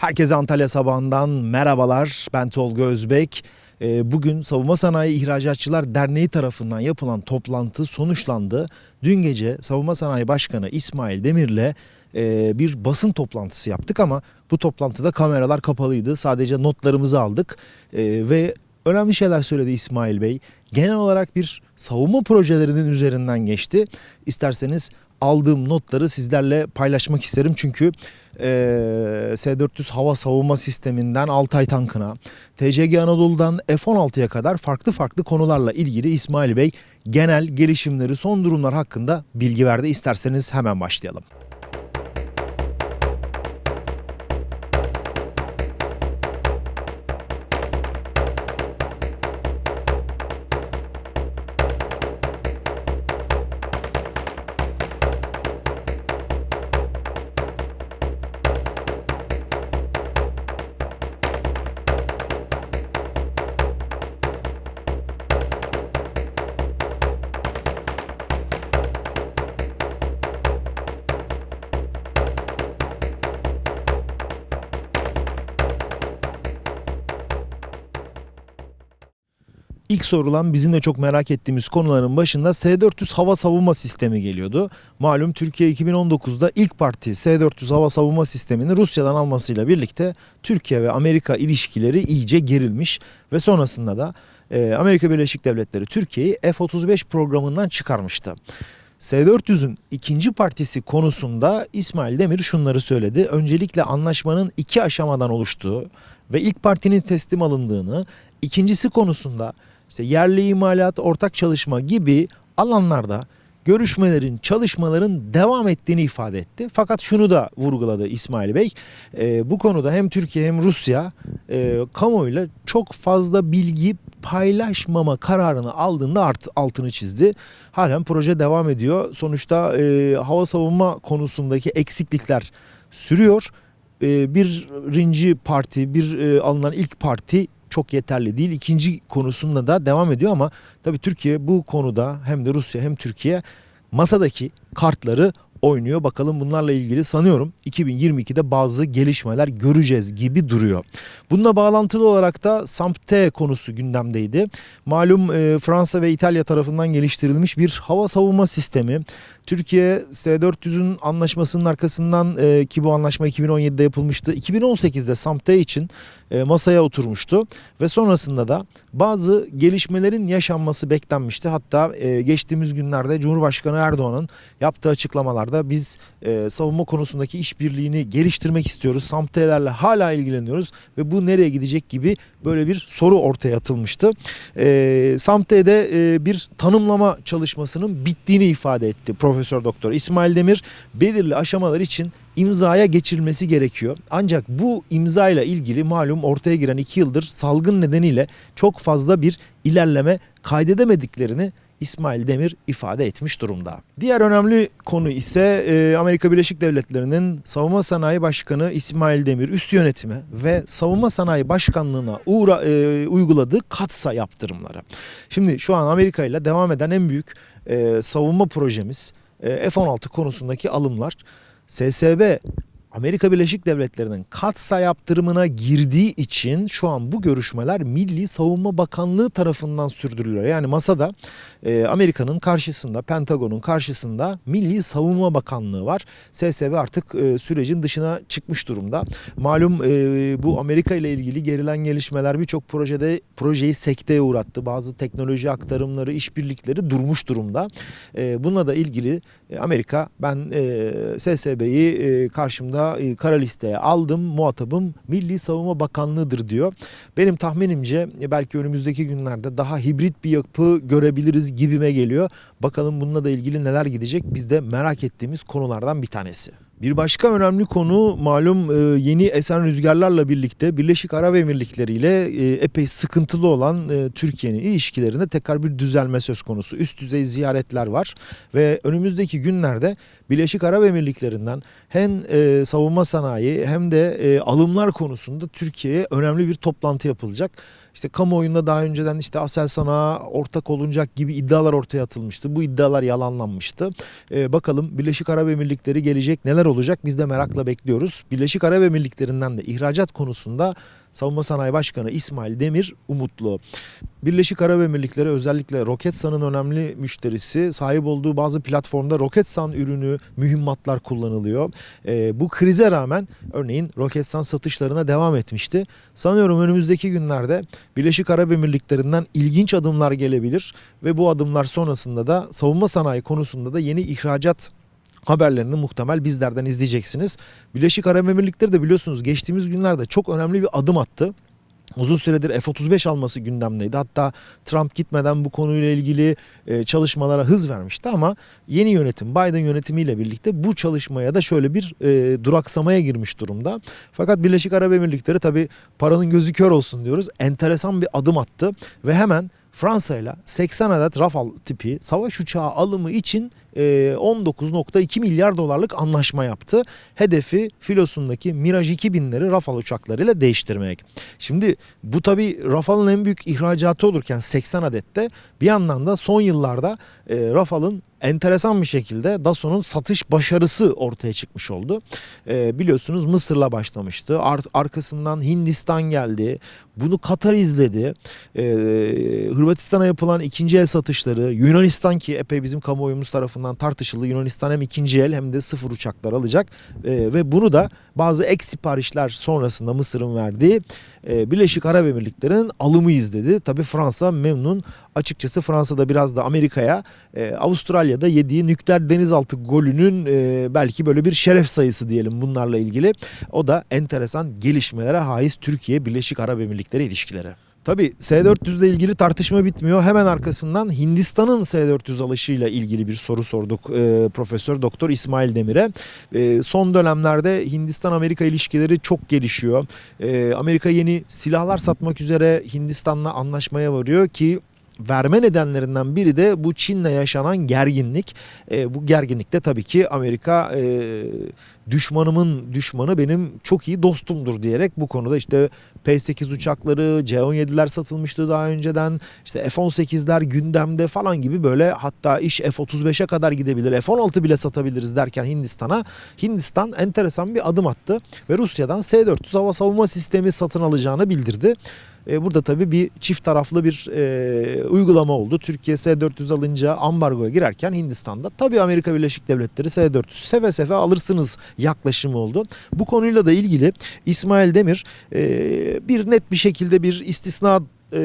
Herkese Antalya sabahından merhabalar. Ben Tolga Özbek. Ee, Bugün Savunma Sanayi İhracatçılar Derneği tarafından yapılan toplantı sonuçlandı. Dün gece Savunma Sanayi Başkanı İsmail Demir'le e, bir basın toplantısı yaptık ama bu toplantıda kameralar kapalıydı. Sadece notlarımızı aldık Ee, ve önemli şeyler söyledi İsmail Bey. Genel olarak bir savunma projelerinin üzerinden geçti. İsterseniz aldığım notları sizlerle paylaşmak isterim çünkü e, S-400 hava savunma sisteminden Altay tankına, TCG Anadolu'dan F-16'ya kadar farklı farklı konularla ilgili İsmail Bey genel gelişimleri, son durumlar hakkında bilgi verdi. İsterseniz hemen başlayalım. İlk sorulan bizim de çok merak ettiğimiz konuların başında S-400 hava savunma sistemi geliyordu. Malum Türkiye 2019'da ilk parti S-400 hava savunma sistemini Rusya'dan almasıyla birlikte Türkiye ve Amerika ilişkileri iyice gerilmiş ve sonrasında da e, Amerika Birleşik Devletleri Türkiye'yi F-35 programından çıkarmıştı. S-400'ün ikinci partisi konusunda İsmail Demir şunları söyledi. Öncelikle anlaşmanın iki aşamadan oluştuğu ve ilk partinin teslim alındığını, ikincisi konusunda işte yerli imalat, ortak çalışma gibi alanlarda görüşmelerin, çalışmaların devam ettiğini ifade etti. Fakat şunu da vurguladı İsmail Bey. e, bu konuda hem Türkiye hem Rusya e, kamuoyuyla çok fazla bilgi paylaşmama kararını aldığında art, altını çizdi. Halen proje devam ediyor. Sonuçta e, hava savunma konusundaki eksiklikler sürüyor. E, birinci parti, bir e, alınan ilk parti çok yeterli değil. İkinci konusunda da devam ediyor ama tabii Türkiye bu konuda hem de Rusya hem Türkiye masadaki kartları oynuyor. Bakalım bunlarla ilgili sanıyorum 2022'de bazı gelişmeler göreceğiz gibi duruyor. Bununla bağlantılı olarak da SAMP-T konusu gündemdeydi. Malum e, Fransa ve İtalya tarafından geliştirilmiş bir hava savunma sistemi. Türkiye S-400'ün anlaşmasının arkasından e, ki bu anlaşma 2017'de yapılmıştı. 2018'de SAMP-T için e, masaya oturmuştu ve sonrasında da bazı gelişmelerin yaşanması beklenmişti. Hatta e, geçtiğimiz günlerde Cumhurbaşkanı Erdoğan'ın yaptığı açıklamalarda biz e, savunma konusundaki işbirliğini geliştirmek istiyoruz. SAMP-T'lerle hala ilgileniyoruz ve bu nereye gidecek gibi böyle bir soru ortaya atılmıştı. E, SAMP-T'de e, bir tanımlama çalışmasının bittiğini ifade etti Profesör Doktor İsmail Demir. Belirli aşamalar için imzaya geçirilmesi gerekiyor. Ancak bu imza ile ilgili malum ortaya giren iki yıldır salgın nedeniyle çok fazla bir ilerleme kaydedemediklerini İsmail Demir ifade etmiş durumda. Diğer önemli konu ise e, Amerika Birleşik Devletleri'nin Savunma Sanayi Başkanı İsmail Demir üst yönetime ve Savunma Sanayi Başkanlığı'na uğra, e, uyguladığı katsa yaptırımları. Şimdi şu an Amerika ile devam eden en büyük e, savunma projemiz F-16 konusundaki alımlar. SSB Amerika Birleşik Devletleri'nin katsa yaptırımına girdiği için şu an bu görüşmeler Milli Savunma Bakanlığı tarafından sürdürülüyor. Yani masada e, Amerika'nın karşısında, Pentagon'un karşısında Milli Savunma Bakanlığı var. SSB artık e, sürecin dışına çıkmış durumda. Malum e, bu Amerika ile ilgili gerilen gelişmeler birçok projede projeyi sekteye uğrattı. Bazı teknoloji aktarımları, işbirlikleri durmuş durumda. E, bununla da ilgili e, Amerika ben e, SSB'yi e, karşımda e, kara listeye aldım. Muhatabım Milli Savunma Bakanlığı'dır diyor. Benim tahminimce e, belki önümüzdeki günlerde daha hibrit bir yapı görebiliriz gibime geliyor. Bakalım bununla da ilgili neler gidecek biz de merak ettiğimiz konulardan bir tanesi. Bir başka önemli konu malum e, yeni esen rüzgarlarla birlikte Birleşik Arap Emirlikleri ile e, epey sıkıntılı olan e, Türkiye'nin ilişkilerinde tekrar bir düzelme söz konusu. Üst düzey ziyaretler var ve önümüzdeki günlerde Birleşik Arap Emirlikleri'nden hem savunma sanayi hem de alımlar konusunda Türkiye'ye önemli bir toplantı yapılacak. İşte kamuoyunda daha önceden işte Aselsan'a ortak olunacak gibi iddialar ortaya atılmıştı. Bu iddialar yalanlanmıştı. E, bakalım Birleşik Arap Emirlikleri gelecek neler olacak biz de merakla bekliyoruz. Birleşik Arap Emirlikleri'nden de ihracat konusunda Savunma Sanayi Başkanı İsmail Demir umutlu. Birleşik Arap Emirlikleri özellikle Roketsan'ın önemli müşterisi. Sahip olduğu bazı platformda Roketsan ürünü, mühimmatlar kullanılıyor. Ee, bu krize rağmen örneğin Roketsan satışlarına devam etmişti. Sanıyorum önümüzdeki günlerde Birleşik Arap Emirlikleri'nden ilginç adımlar gelebilir ve bu adımlar sonrasında da savunma sanayi konusunda da yeni ihracat haberlerini muhtemel bizlerden izleyeceksiniz. Birleşik Arap Emirlikleri de biliyorsunuz geçtiğimiz günlerde çok önemli bir adım attı. Uzun süredir F-35 alması gündemdeydi. Hatta Trump gitmeden bu konuyla ilgili e, çalışmalara hız vermişti ama yeni yönetim Biden yönetimiyle birlikte bu çalışmaya da şöyle bir e, duraksamaya girmiş durumda. Fakat Birleşik Arap Emirlikleri tabi paranın gözü kör olsun diyoruz. Enteresan bir adım attı ve hemen Fransa ile 80 adet Rafale tipi savaş uçağı alımı için 19.2 milyar dolarlık anlaşma yaptı. Hedefi filosundaki Mirage 2000'leri Rafale uçaklarıyla değiştirmek. Şimdi bu tabi Rafale'ın en büyük ihracatı olurken 80 adette bir yandan da son yıllarda Rafale'ın enteresan bir şekilde Dassault'un satış başarısı ortaya çıkmış oldu. E, biliyorsunuz Mısır'la başlamıştı. Ar- arkasından Hindistan geldi. Bunu Katar izledi. E, Hırvatistan'a yapılan ikinci el satışları, Yunanistan ki epey bizim kamuoyumuz tarafından tartışıldı. Yunanistan hem ikinci el hem de sıfır uçaklar alacak. E, ve bunu da bazı ek siparişler sonrasında Mısır'ın verdiği e, Birleşik Arap Emirlikleri'nin alımı izledi. Tabi Fransa memnun. Açıkçası Fransa'da biraz da Amerika'ya e, Avustralya'da yediği nükleer denizaltı golünün e, belki böyle bir şeref sayısı diyelim bunlarla ilgili. O da enteresan gelişmelere haiz Türkiye Birleşik Arap Emirlikleri ilişkileri. Tabi S-400 ile ilgili tartışma bitmiyor. Hemen arkasından Hindistan'ın S-400 alışıyla ilgili bir soru sorduk e, Profesör Doktor İsmail Demir'e. E, son dönemlerde Hindistan-Amerika ilişkileri çok gelişiyor. E, Amerika yeni silahlar satmak üzere Hindistan'la anlaşmaya varıyor ki verme nedenlerinden biri de bu Çin'le yaşanan gerginlik. E, bu gerginlikte tabii ki Amerika e, düşmanımın düşmanı benim çok iyi dostumdur diyerek bu konuda işte P-8 uçakları, C-17'ler satılmıştı daha önceden. İşte F-18'ler gündemde falan gibi böyle hatta iş F-35'e kadar gidebilir. F-16 bile satabiliriz derken Hindistan'a Hindistan enteresan bir adım attı ve Rusya'dan S-400 hava savunma sistemi satın alacağını bildirdi. E, burada tabii bir çift taraflı bir e, uygulama oldu. Türkiye S-400 alınca ambargoya girerken Hindistan'da tabii Amerika Birleşik Devletleri S-400 seve seve alırsınız yaklaşımı oldu. Bu konuyla da ilgili İsmail Demir e, bir net bir şekilde bir istisna e,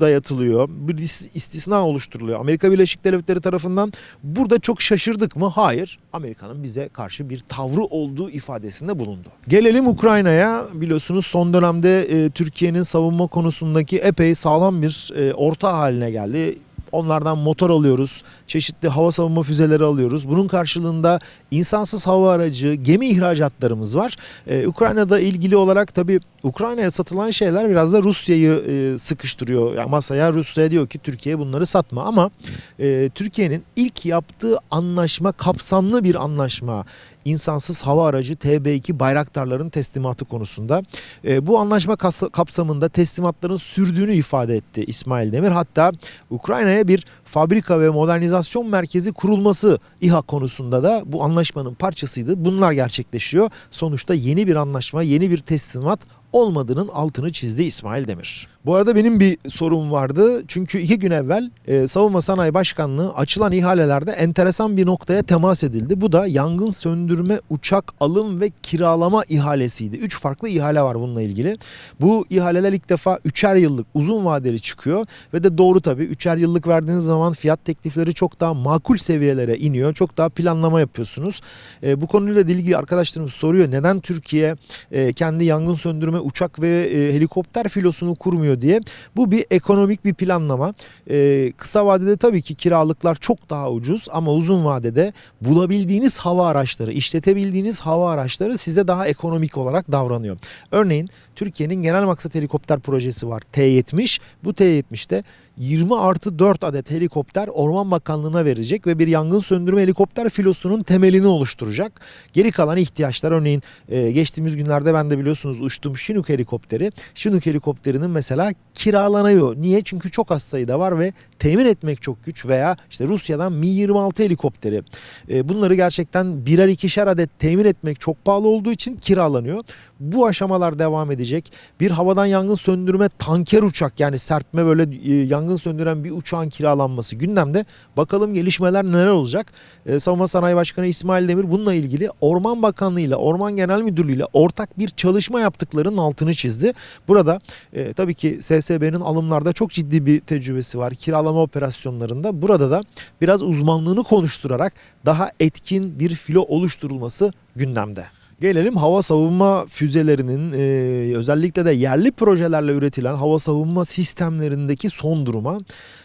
dayatılıyor. Bir istisna oluşturuluyor. Amerika Birleşik Devletleri tarafından burada çok şaşırdık mı? Hayır. Amerika'nın bize karşı bir tavrı olduğu ifadesinde bulundu. Gelelim Ukrayna'ya. Biliyorsunuz son dönemde e, Türkiye'nin savunma konusundaki epey sağlam bir e, orta haline geldi. Onlardan motor alıyoruz. Çeşitli hava savunma füzeleri alıyoruz. Bunun karşılığında insansız hava aracı, gemi ihracatlarımız var. Ee, Ukrayna'da ilgili olarak tabii Ukrayna'ya satılan şeyler biraz da Rusya'yı e, sıkıştırıyor. Yani masaya Rusya diyor ki Türkiye bunları satma ama e, Türkiye'nin ilk yaptığı anlaşma kapsamlı bir anlaşma insansız hava aracı TB2 Bayraktarların teslimatı konusunda. E, bu anlaşma kapsamında teslimatların sürdüğünü ifade etti İsmail Demir. Hatta Ukrayna'ya bir fabrika ve modernizasyon merkezi kurulması İHA konusunda da bu anlaşmanın parçasıydı. Bunlar gerçekleşiyor. Sonuçta yeni bir anlaşma, yeni bir teslimat olmadığının altını çizdi İsmail Demir. Bu arada benim bir sorum vardı. Çünkü iki gün evvel e, Savunma Sanayi Başkanlığı açılan ihalelerde enteresan bir noktaya temas edildi. Bu da yangın söndürme uçak alım ve kiralama ihalesiydi. Üç farklı ihale var bununla ilgili. Bu ihaleler ilk defa üçer yıllık uzun vadeli çıkıyor. Ve de doğru tabii üçer yıllık verdiğiniz zaman fiyat teklifleri çok daha makul seviyelere iniyor. Çok daha planlama yapıyorsunuz. E, bu konuyla ilgili arkadaşlarımız soruyor. Neden Türkiye e, kendi yangın söndürme uçak ve e, helikopter filosunu kurmuyor diye. Bu bir ekonomik bir planlama. E, kısa vadede tabii ki kiralıklar çok daha ucuz ama uzun vadede bulabildiğiniz hava araçları, işletebildiğiniz hava araçları size daha ekonomik olarak davranıyor. Örneğin Türkiye'nin genel maksat helikopter projesi var T-70. Bu T-70'te 20 artı 4 adet helikopter Orman Bakanlığı'na verecek ve bir yangın söndürme helikopter filosunun temelini oluşturacak. Geri kalan ihtiyaçlar örneğin e, geçtiğimiz günlerde ben de biliyorsunuz uçtum Chinook helikopteri. Chinook helikopterinin mesela kiralanıyor. Niye? Çünkü çok az sayıda var ve temin etmek çok güç veya işte Rusya'dan Mi-26 helikopteri. E, bunları gerçekten birer ikişer adet temin etmek çok pahalı olduğu için kiralanıyor. Bu aşamalar devam edecek. Bir havadan yangın söndürme tanker uçak yani serpme böyle e, yangın söndüren bir uçağın kiralanması gündemde. Bakalım gelişmeler neler olacak? E, Savunma Sanayi Başkanı İsmail Demir bununla ilgili Orman Bakanlığı ile Orman Genel Müdürlüğü ile ortak bir çalışma yaptıklarının altını çizdi. Burada e, tabii ki SSB'nin alımlarda çok ciddi bir tecrübesi var. Kiralama operasyonlarında. Burada da biraz uzmanlığını konuşturarak daha etkin bir filo oluşturulması gündemde. Gelelim hava savunma füzelerinin e, özellikle de yerli projelerle üretilen hava savunma sistemlerindeki son duruma.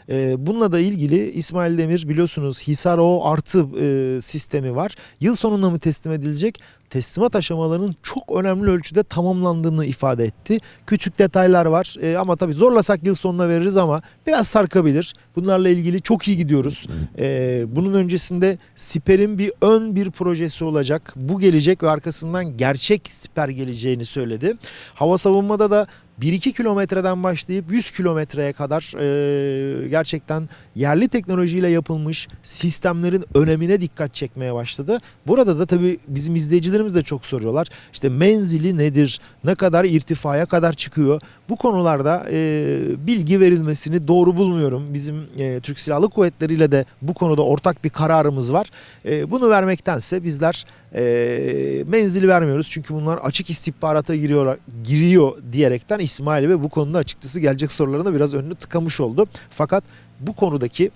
E, bununla da ilgili İsmail Demir biliyorsunuz Hisar O artı e, sistemi var. Yıl sonunda mı teslim edilecek? Teslimat aşamalarının çok önemli ölçüde tamamlandığını ifade etti. Küçük detaylar var e, ama tabii zorlasak yıl sonuna veririz ama biraz sarkabilir. Bunlarla ilgili çok iyi gidiyoruz. E, bunun öncesinde Siper'in bir ön bir projesi olacak. Bu gelecek ve arkasından gerçek Siper geleceğini söyledi. Hava savunmada da 1-2 kilometreden başlayıp 100 kilometreye kadar e, gerçekten yerli teknolojiyle yapılmış sistemlerin önemine dikkat çekmeye başladı. Burada da tabii bizim izleyicilerimiz de çok soruyorlar. İşte menzili nedir? Ne kadar irtifaya kadar çıkıyor? Bu konularda e, bilgi verilmesini doğru bulmuyorum. Bizim e, Türk Silahlı Kuvvetleri ile de bu konuda ortak bir kararımız var. E, bunu vermektense bizler e, menzili vermiyoruz. Çünkü bunlar açık istihbarata giriyor, giriyor diyerekten İsmail ve bu konuda açıkçası gelecek sorularına biraz önünü tıkamış oldu. Fakat bu konudaki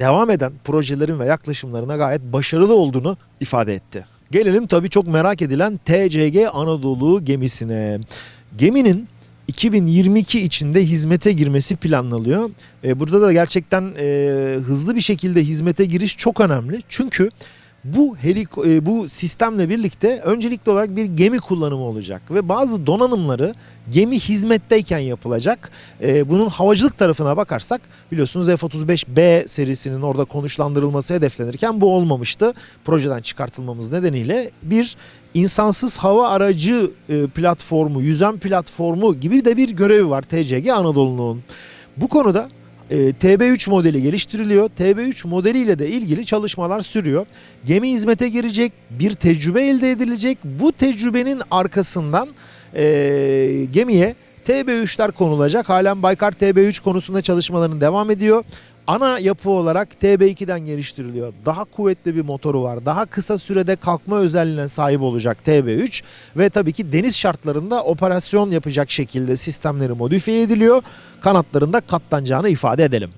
devam eden projelerin ve yaklaşımlarına gayet başarılı olduğunu ifade etti. Gelelim tabii çok merak edilen TCG Anadolu gemisine. Geminin 2022 içinde hizmete girmesi planlanıyor. E, burada da gerçekten e, hızlı bir şekilde hizmete giriş çok önemli. Çünkü bu helik e, bu sistemle birlikte öncelikli olarak bir gemi kullanımı olacak ve bazı donanımları gemi hizmetteyken yapılacak. E, bunun havacılık tarafına bakarsak biliyorsunuz F-35B serisinin orada konuşlandırılması hedeflenirken bu olmamıştı. Projeden çıkartılmamız nedeniyle bir insansız hava aracı e, platformu, yüzen platformu gibi de bir görevi var TCG Anadolu'nun. Bu konuda e, TB3 modeli geliştiriliyor. TB3 modeliyle de ilgili çalışmalar sürüyor. Gemi hizmete girecek, bir tecrübe elde edilecek. Bu tecrübenin arkasından e, gemiye TB3'ler konulacak. Halen Baykar TB3 konusunda çalışmaların devam ediyor. Ana yapı olarak TB2'den geliştiriliyor. Daha kuvvetli bir motoru var. Daha kısa sürede kalkma özelliğine sahip olacak TB3 ve tabii ki deniz şartlarında operasyon yapacak şekilde sistemleri modifiye ediliyor. Kanatlarında katlanacağını ifade edelim.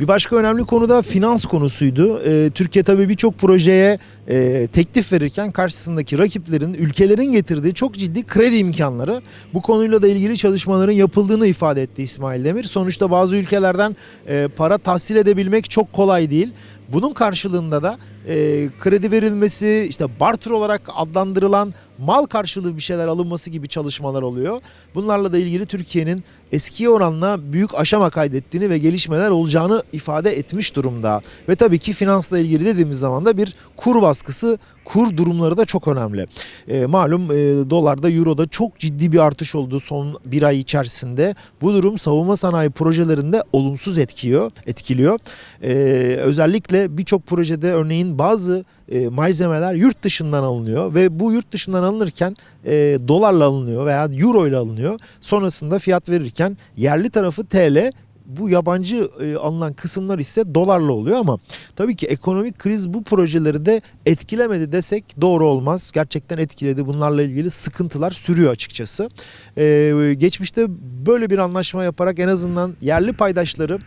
Bir başka önemli konu da finans konusuydu. Ee, Türkiye tabii birçok projeye e, teklif verirken karşısındaki rakiplerin, ülkelerin getirdiği çok ciddi kredi imkanları. Bu konuyla da ilgili çalışmaların yapıldığını ifade etti İsmail Demir. Sonuçta bazı ülkelerden e, para tahsil edebilmek çok kolay değil. Bunun karşılığında da e, kredi verilmesi, işte barter olarak adlandırılan mal karşılığı bir şeyler alınması gibi çalışmalar oluyor. Bunlarla da ilgili Türkiye'nin eskiye oranla büyük aşama kaydettiğini ve gelişmeler olacağını ifade etmiş durumda. Ve tabii ki finansla ilgili dediğimiz zaman da bir kur baskısı, kur durumları da çok önemli. E, malum e, dolarda, euroda çok ciddi bir artış oldu son bir ay içerisinde. Bu durum savunma sanayi projelerinde olumsuz etkiyor, etkiliyor. E, özellikle birçok projede örneğin bazı e, malzemeler yurt dışından alınıyor ve bu yurt dışından alınırken e, dolarla alınıyor veya euro ile alınıyor. Sonrasında fiyat verirken yerli tarafı TL bu yabancı e, alınan kısımlar ise dolarla oluyor ama tabii ki ekonomik kriz bu projeleri de etkilemedi desek doğru olmaz. Gerçekten etkiledi. Bunlarla ilgili sıkıntılar sürüyor açıkçası. Ee, geçmişte böyle bir anlaşma yaparak en azından yerli paydaşları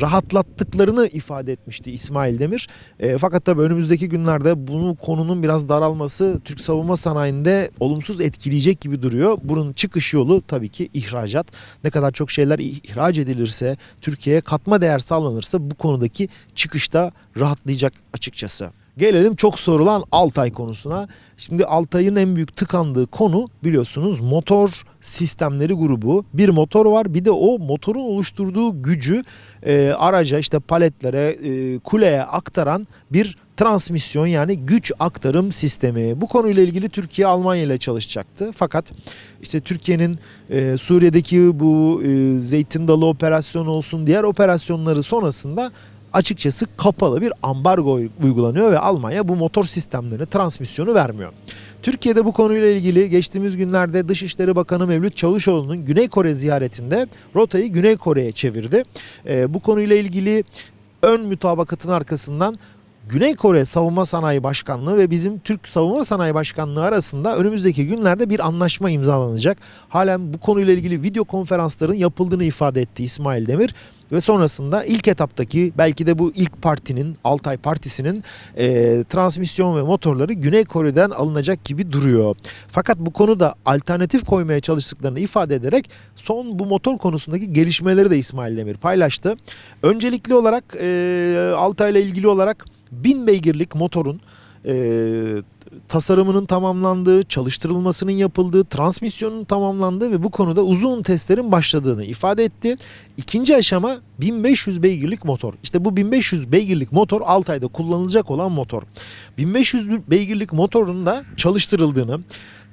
rahatlattıklarını ifade etmişti İsmail Demir. Ee, fakat tabii önümüzdeki günlerde bunu konunun biraz daralması Türk savunma sanayinde olumsuz etkileyecek gibi duruyor. Bunun çıkış yolu tabii ki ihracat. Ne kadar çok şeyler ihraç edilirse, Türkiye'ye katma değer sağlanırsa bu konudaki çıkışta rahatlayacak açıkçası. Gelelim çok sorulan Altay konusuna. Şimdi Altay'ın en büyük tıkandığı konu biliyorsunuz motor sistemleri grubu. Bir motor var bir de o motorun oluşturduğu gücü e, araca işte paletlere, e, kuleye aktaran bir transmisyon yani güç aktarım sistemi. Bu konuyla ilgili Türkiye Almanya ile çalışacaktı. Fakat işte Türkiye'nin e, Suriye'deki bu e, Zeytin Dalı operasyonu olsun diğer operasyonları sonrasında açıkçası kapalı bir ambargo uygulanıyor ve Almanya bu motor sistemlerini, transmisyonu vermiyor. Türkiye'de bu konuyla ilgili geçtiğimiz günlerde Dışişleri Bakanı Mevlüt Çavuşoğlu'nun Güney Kore ziyaretinde rotayı Güney Kore'ye çevirdi. E, bu konuyla ilgili ön mütabakatın arkasından Güney Kore Savunma Sanayi Başkanlığı ve bizim Türk Savunma Sanayi Başkanlığı arasında önümüzdeki günlerde bir anlaşma imzalanacak. Halen bu konuyla ilgili video konferansların yapıldığını ifade etti İsmail Demir ve sonrasında ilk etaptaki belki de bu ilk partinin Altay Partisi'nin e, transmisyon ve motorları Güney Kore'den alınacak gibi duruyor. Fakat bu konuda alternatif koymaya çalıştıklarını ifade ederek son bu motor konusundaki gelişmeleri de İsmail Demir paylaştı. Öncelikli olarak e, Altay ile ilgili olarak 1000 beygirlik motorun e, tasarımının tamamlandığı, çalıştırılmasının yapıldığı, transmisyonun tamamlandığı ve bu konuda uzun testlerin başladığını ifade etti. İkinci aşama 1500 beygirlik motor. İşte bu 1500 beygirlik motor 6 ayda kullanılacak olan motor. 1500 beygirlik motorun da çalıştırıldığını,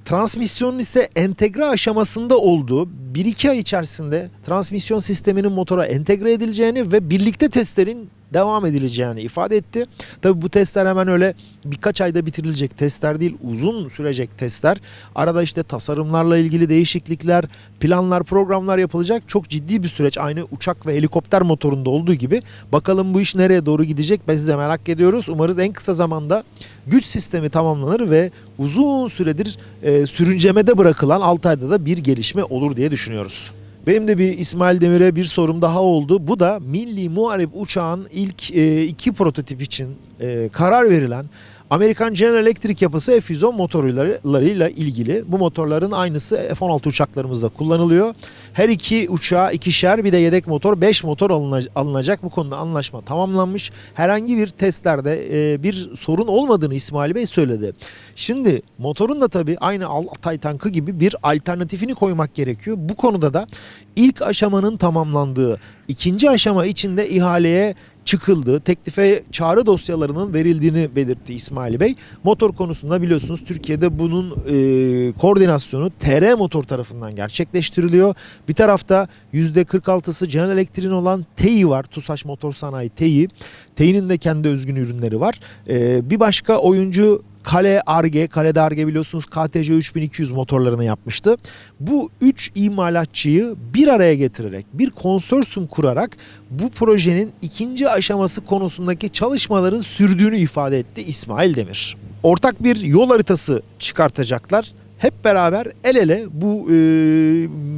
transmisyonun ise entegre aşamasında olduğu 1-2 ay içerisinde transmisyon sisteminin motora entegre edileceğini ve birlikte testlerin devam edileceğini ifade etti. Tabi bu testler hemen öyle birkaç ayda bitirilecek testler değil uzun sürecek testler. Arada işte tasarımlarla ilgili değişiklikler, planlar, programlar yapılacak. Çok ciddi bir süreç aynı uçak ve helikopter motorunda olduğu gibi. Bakalım bu iş nereye doğru gidecek biz de merak ediyoruz. Umarız en kısa zamanda güç sistemi tamamlanır ve uzun süredir e, sürüncemede bırakılan 6 ayda da bir gelişme olur diye düşünüyoruz. Benim de bir İsmail Demir'e bir sorum daha oldu. Bu da Milli Muharip uçağın ilk e, iki prototip için e, karar verilen Amerikan General Electric yapısı F-110 motorlarıyla ilgili. Bu motorların aynısı F-16 uçaklarımızda kullanılıyor. Her iki uçağa ikişer bir de yedek motor 5 motor alınacak. Bu konuda anlaşma tamamlanmış. Herhangi bir testlerde e, bir sorun olmadığını İsmail Bey söyledi. Şimdi motorun da tabii aynı Altay tankı gibi bir alternatifini koymak gerekiyor. Bu konuda da ilk aşamanın tamamlandığı ikinci aşama içinde ihaleye çıkıldı. Teklife çağrı dosyalarının verildiğini belirtti İsmail Bey. Motor konusunda biliyorsunuz Türkiye'de bunun e, koordinasyonu TR Motor tarafından gerçekleştiriliyor. Bir tarafta %46'sı General Electric'in olan TEİ var. TUSAŞ Motor Sanayi TEİ. TEİ'nin de kendi özgün ürünleri var. E, bir başka oyuncu Kale Arge, Kale Arge biliyorsunuz KTC 3200 motorlarını yapmıştı. Bu 3 imalatçıyı bir araya getirerek, bir konsorsiyum kurarak bu projenin ikinci aşaması konusundaki çalışmaların sürdüğünü ifade etti İsmail Demir. Ortak bir yol haritası çıkartacaklar. Hep beraber el ele bu e,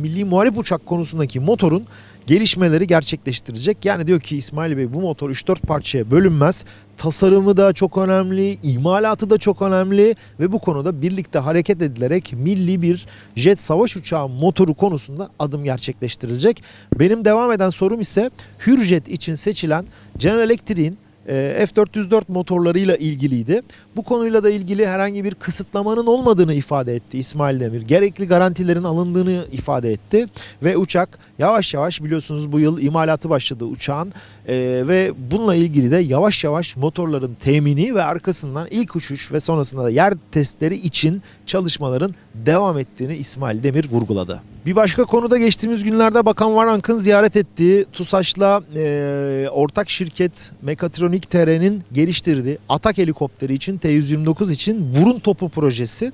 milli muharip uçak konusundaki motorun gelişmeleri gerçekleştirecek. Yani diyor ki İsmail Bey bu motor 3-4 parçaya bölünmez. Tasarımı da çok önemli, imalatı da çok önemli ve bu konuda birlikte hareket edilerek milli bir jet savaş uçağı motoru konusunda adım gerçekleştirilecek. Benim devam eden sorum ise Hürjet için seçilen General Electric'in e, F404 motorlarıyla ilgiliydi. Bu konuyla da ilgili herhangi bir kısıtlamanın olmadığını ifade etti İsmail Demir. Gerekli garantilerin alındığını ifade etti ve uçak yavaş yavaş biliyorsunuz bu yıl imalatı başladı uçağın e, ve bununla ilgili de yavaş yavaş motorların temini ve arkasından ilk uçuş ve sonrasında da yer testleri için çalışmaların devam ettiğini İsmail Demir vurguladı. Bir başka konuda geçtiğimiz günlerde Bakan Varank'ın ziyaret ettiği TUSAŞ'la e, ortak şirket Mekatronik TR'nin geliştirdiği Atak helikopteri için T-129 için burun topu projesi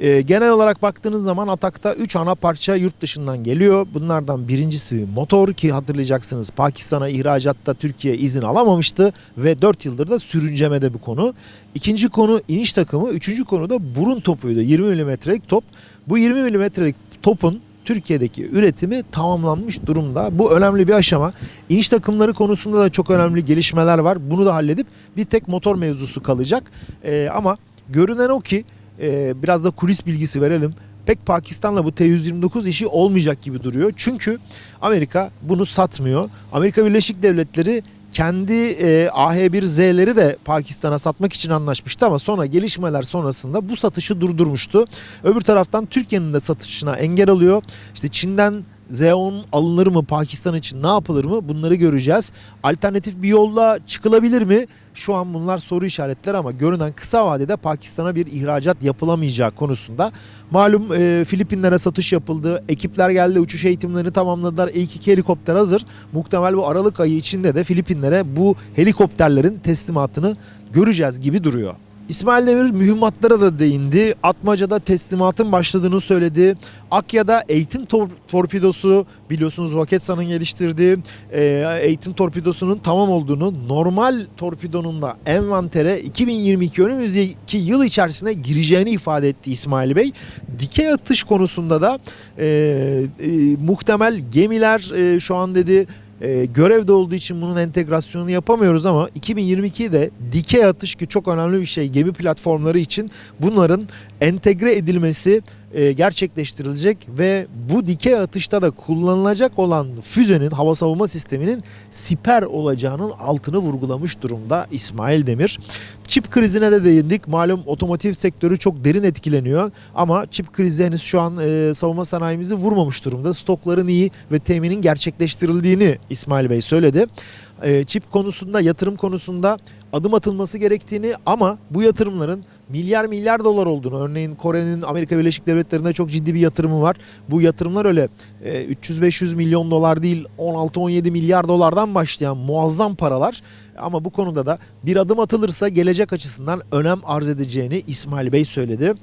E, genel olarak baktığınız zaman Atak'ta 3 ana parça yurt dışından geliyor. Bunlardan birincisi motor ki hatırlayacaksınız Pakistan'a ihracatta Türkiye izin alamamıştı ve 4 yıldır da sürüncemede bu konu. İkinci konu iniş takımı, üçüncü konu da burun topuydu. 20 milimetrelik top. Bu 20 milimetrelik topun Türkiye'deki üretimi tamamlanmış durumda. Bu önemli bir aşama. İniş takımları konusunda da çok önemli gelişmeler var. Bunu da halledip bir tek motor mevzusu kalacak. Ee, ama görünen o ki e, biraz da kulis bilgisi verelim. Pek Pakistan'la bu T-129 işi olmayacak gibi duruyor. Çünkü Amerika bunu satmıyor. Amerika Birleşik Devletleri kendi e, AH-1Z'leri de Pakistan'a satmak için anlaşmıştı ama sonra gelişmeler sonrasında bu satışı durdurmuştu. Öbür taraftan Türkiye'nin de satışına engel alıyor. İşte Çin'den Z10 alınır mı Pakistan için ne yapılır mı bunları göreceğiz. Alternatif bir yolla çıkılabilir mi? Şu an bunlar soru işaretleri ama görünen kısa vadede Pakistan'a bir ihracat yapılamayacağı konusunda. Malum e, Filipinlere satış yapıldı. Ekipler geldi uçuş eğitimlerini tamamladılar. İlk iki helikopter hazır. Muhtemel bu Aralık ayı içinde de Filipinlere bu helikopterlerin teslimatını göreceğiz gibi duruyor. İsmail Demir mühimmatlara da değindi. Atmaca'da teslimatın başladığını söyledi. Akya'da eğitim tor- torpidosu biliyorsunuz Roketsan'ın geliştirdiği e, eğitim torpidosunun tamam olduğunu normal torpidonun da envantere 2022 önümüzdeki yıl içerisinde gireceğini ifade etti İsmail Bey. Dikey atış konusunda da e, e, muhtemel gemiler e, şu an dedi e, görevde olduğu için bunun entegrasyonunu yapamıyoruz ama 2022'de dikey atış ki çok önemli bir şey gemi platformları için bunların entegre edilmesi e, gerçekleştirilecek ve bu dikey atışta da kullanılacak olan füzenin hava savunma sisteminin siper olacağının altını vurgulamış durumda İsmail Demir. Çip krizine de değindik. Malum otomotiv sektörü çok derin etkileniyor ama çip krizi henüz şu an e, savunma sanayimizi vurmamış durumda. Stokların iyi ve teminin gerçekleştirildiğini İsmail Bey söyledi. E, çip konusunda, yatırım konusunda adım atılması gerektiğini ama bu yatırımların milyar milyar dolar olduğunu örneğin Kore'nin Amerika Birleşik Devletleri'nde çok ciddi bir yatırımı var. Bu yatırımlar öyle e, 300-500 milyon dolar değil 16-17 milyar dolardan başlayan muazzam paralar ama bu konuda da bir adım atılırsa gelecek açısından önem arz edeceğini İsmail Bey söyledi.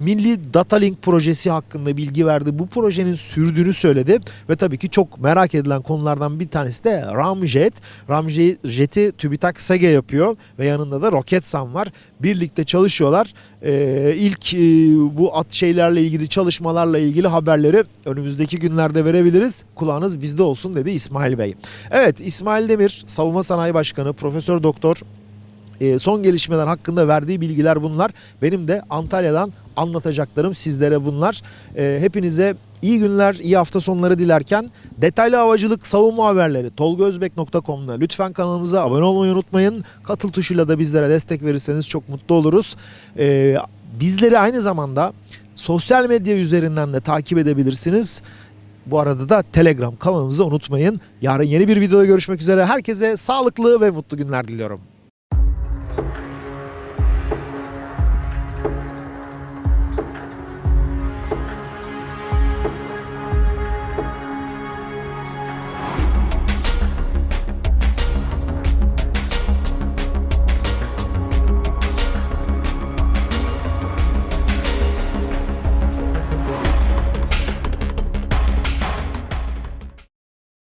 Milli Data Link projesi hakkında bilgi verdi. Bu projenin sürdüğünü söyledi ve tabii ki çok merak edilen konulardan bir tanesi de Ramjet. Ramjet'i TÜBİTAK SEGE yapıyor ve yanında da Roketsan var. Birlikte çalışıyorlar. Ee, ilk e, bu at şeylerle ilgili çalışmalarla ilgili haberleri önümüzdeki günlerde verebiliriz. Kulağınız bizde olsun dedi İsmail Bey. Evet İsmail Demir Savunma Sanayi Başkanı Profesör Doktor e, son gelişmeler hakkında verdiği bilgiler bunlar. Benim de Antalya'dan anlatacaklarım sizlere bunlar. E, hepinize iyi günler, iyi hafta sonları dilerken detaylı havacılık savunma haberleri tolgozbek.com'da lütfen kanalımıza abone olmayı unutmayın. Katıl tuşuyla da bizlere destek verirseniz çok mutlu oluruz. E, bizleri aynı zamanda sosyal medya üzerinden de takip edebilirsiniz. Bu arada da Telegram kanalımızı unutmayın. Yarın yeni bir videoda görüşmek üzere. Herkese sağlıklı ve mutlu günler diliyorum.